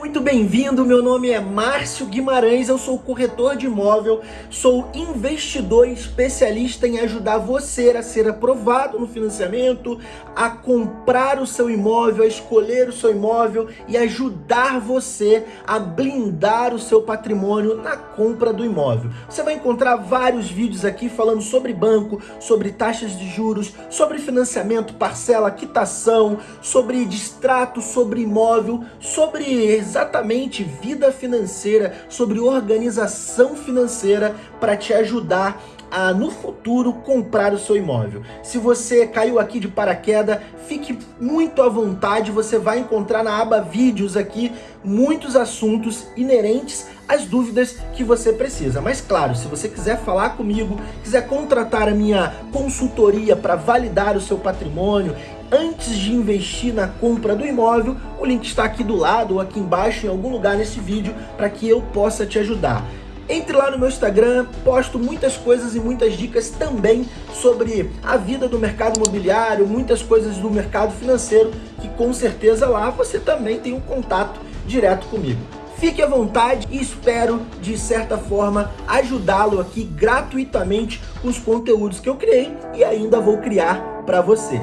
muito bem-vindo. Meu nome é Márcio Guimarães, eu sou corretor de imóvel, sou investidor especialista em ajudar você a ser aprovado no financiamento, a comprar o seu imóvel, a escolher o seu imóvel e ajudar você a blindar o seu patrimônio na compra do imóvel. Você vai encontrar vários vídeos aqui falando sobre banco, sobre taxas de juros, sobre financiamento, parcela, quitação, sobre distrato, sobre imóvel, sobre exatamente vida financeira, sobre organização financeira para te ajudar a, no futuro, comprar o seu imóvel. Se você caiu aqui de paraquedas, fique muito à vontade, você vai encontrar na aba vídeos aqui muitos assuntos inerentes às dúvidas que você precisa. Mas claro, se você quiser falar comigo, quiser contratar a minha consultoria para validar o seu patrimônio, antes de investir na compra do imóvel, o link está aqui do lado ou aqui embaixo em algum lugar nesse vídeo para que eu possa te ajudar. Entre lá no meu Instagram, posto muitas coisas e muitas dicas também sobre a vida do mercado imobiliário, muitas coisas do mercado financeiro, que com certeza lá você também tem um contato direto comigo. Fique à vontade e espero, de certa forma, ajudá-lo aqui gratuitamente com os conteúdos que eu criei e ainda vou criar para você.